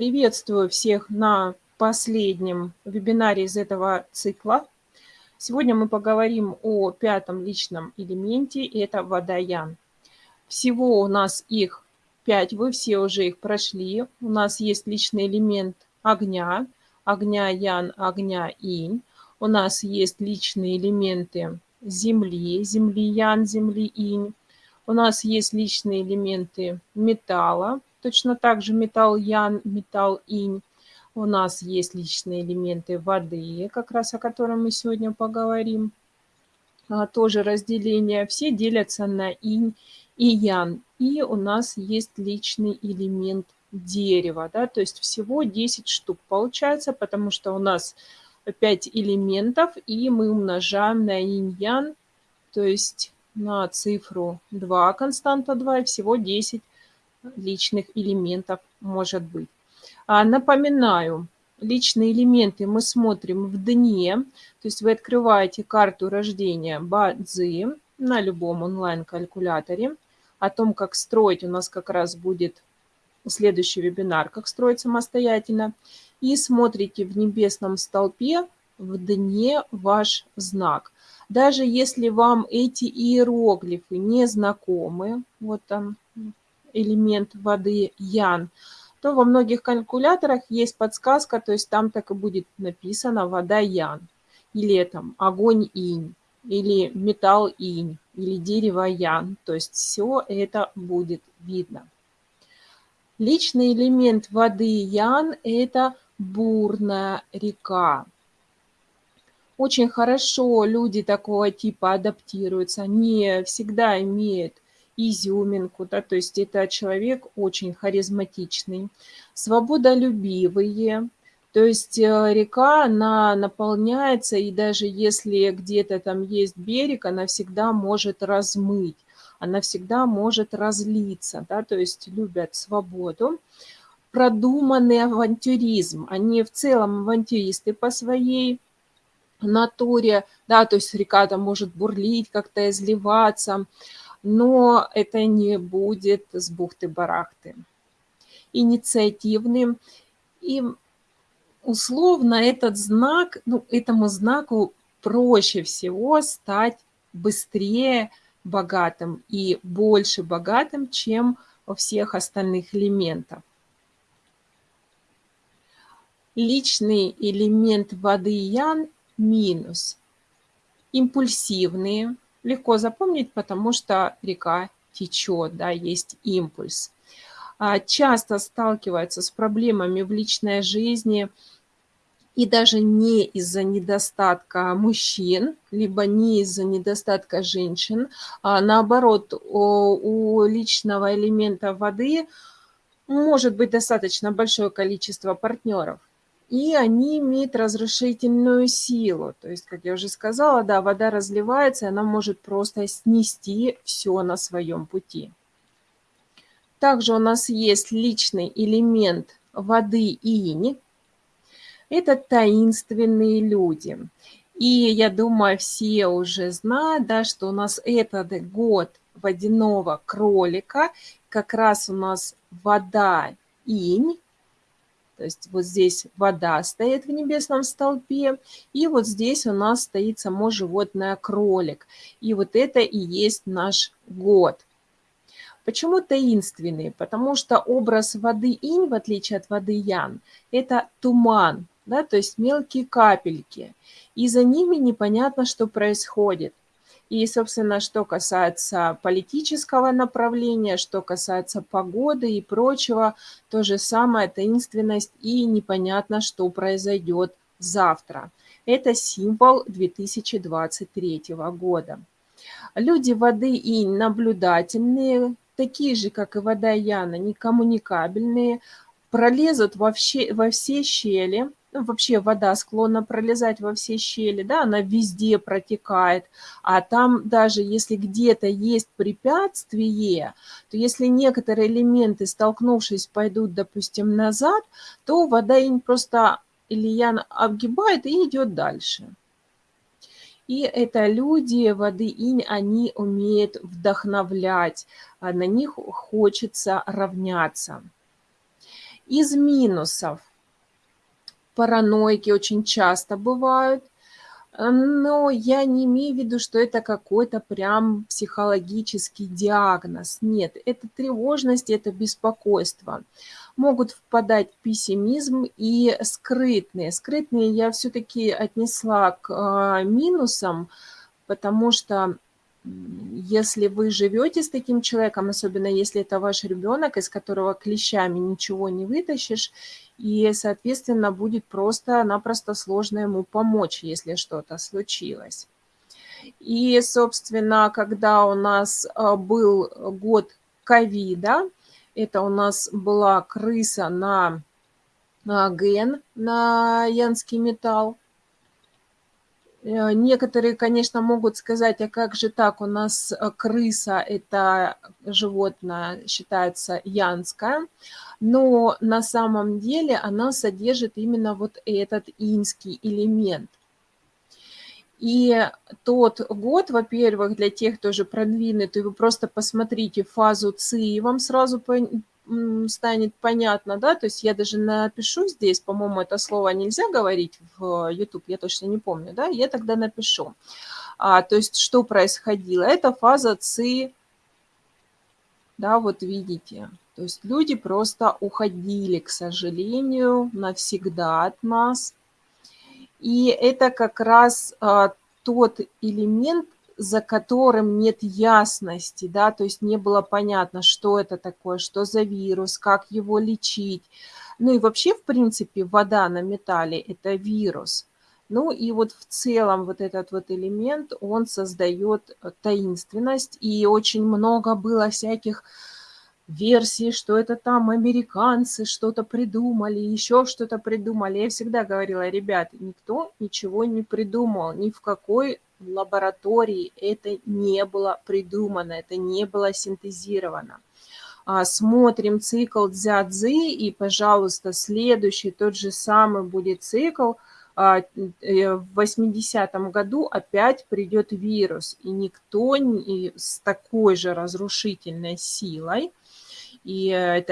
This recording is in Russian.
Приветствую всех на последнем вебинаре из этого цикла. Сегодня мы поговорим о пятом личном элементе, это водоян. Всего у нас их пять, вы все уже их прошли. У нас есть личный элемент огня, огня ян, огня инь. У нас есть личные элементы земли, земли ян, земли инь. У нас есть личные элементы металла, точно так же металл ян, металл инь. У нас есть личные элементы воды, как раз о котором мы сегодня поговорим. А, тоже разделение. Все делятся на инь и ян. И у нас есть личный элемент дерева. Да? То есть всего 10 штук получается, потому что у нас 5 элементов, и мы умножаем на инь-ян, то есть на цифру 2, константа 2, и всего 10 личных элементов может быть. А, напоминаю, личные элементы мы смотрим в дне, то есть вы открываете карту рождения Бадзи на любом онлайн-калькуляторе. О том, как строить, у нас как раз будет следующий вебинар, как строить самостоятельно. И смотрите в небесном столпе в дне ваш знак. Даже если вам эти иероглифы не знакомы, вот там элемент воды ян, то во многих калькуляторах есть подсказка, то есть там так и будет написано вода ян, или там огонь инь, или металл инь, или дерево ян, то есть все это будет видно. Личный элемент воды ян – это бурная река. Очень хорошо люди такого типа адаптируются, не всегда имеют изюминку, да, то есть это человек очень харизматичный, свободолюбивые, то есть э, река, она наполняется, и даже если где-то там есть берег, она всегда может размыть, она всегда может разлиться, да, то есть любят свободу. Продуманный авантюризм, они в целом авантюристы по своей натуре, да, то есть река там может бурлить, как-то изливаться, но это не будет с бухты-барахты. Инициативным. И условно этот знак, ну, этому знаку проще всего стать быстрее богатым и больше богатым, чем у всех остальных элементов. Личный элемент воды ян минус. Импульсивные, легко запомнить, потому что река течет, да, есть импульс. А, часто сталкиваются с проблемами в личной жизни и даже не из-за недостатка мужчин, либо не из-за недостатка женщин, а наоборот, у личного элемента воды может быть достаточно большое количество партнеров и они имеют разрушительную силу. То есть, как я уже сказала, да, вода разливается, и она может просто снести все на своем пути. Также у нас есть личный элемент воды инь. Это таинственные люди. И я думаю, все уже знают, да, что у нас этот год водяного кролика, как раз у нас вода инь, то есть вот здесь вода стоит в небесном столпе, и вот здесь у нас стоит само животное кролик. И вот это и есть наш год. Почему таинственный? Потому что образ воды инь, в отличие от воды ян, это туман, да, то есть мелкие капельки. И за ними непонятно, что происходит. И, собственно, что касается политического направления, что касается погоды и прочего, то же самое таинственность и непонятно, что произойдет завтра. Это символ 2023 года. Люди воды и наблюдательные, такие же, как и вода Яна, некоммуникабельные, пролезут во все, во все щели, ну, вообще вода склонна пролезать во все щели, да, она везде протекает, а там даже если где-то есть препятствие, то если некоторые элементы, столкнувшись, пойдут, допустим, назад, то вода просто Ильян обгибает и идет дальше. И это люди воды инь, они умеют вдохновлять, а на них хочется равняться. Из минусов. Параноики очень часто бывают. Но я не имею в виду, что это какой-то прям психологический диагноз. Нет, это тревожность, это беспокойство. Могут впадать в пессимизм и скрытные. Скрытные я все-таки отнесла к а, минусам, потому что если вы живете с таким человеком, особенно если это ваш ребенок, из которого клещами ничего не вытащишь, и, соответственно, будет просто-напросто сложно ему помочь, если что-то случилось. И, собственно, когда у нас а, был год ковида, это у нас была крыса на ген, на янский металл, Э, некоторые, конечно, могут сказать, а как же так, у нас э, крыса – это животное, считается янское, но на самом деле она содержит именно вот этот инский элемент. И тот год, во-первых, для тех, кто уже продвинутый, вы просто посмотрите фазу ЦИ, и вам сразу станет понятно, да, то есть я даже напишу здесь, по-моему, это слово нельзя говорить в YouTube, я точно не помню, да, я тогда напишу. А, то есть что происходило? Это фаза ЦИ, да, вот видите, то есть люди просто уходили, к сожалению, навсегда от нас. И это как раз а, тот элемент, за которым нет ясности, да, то есть не было понятно, что это такое, что за вирус, как его лечить. Ну и вообще, в принципе, вода на металле – это вирус. Ну и вот в целом вот этот вот элемент, он создает э, таинственность, и очень много было всяких версий, что это там американцы что-то придумали, еще что-то придумали. Я всегда говорила, ребят, никто ничего не придумал, ни в какой в лаборатории это не было придумано, это не было синтезировано. А, смотрим цикл дзядзы, и, пожалуйста, следующий, тот же самый будет цикл. А, э, в 80-м году опять придет вирус, и никто не, с такой же разрушительной силой, и это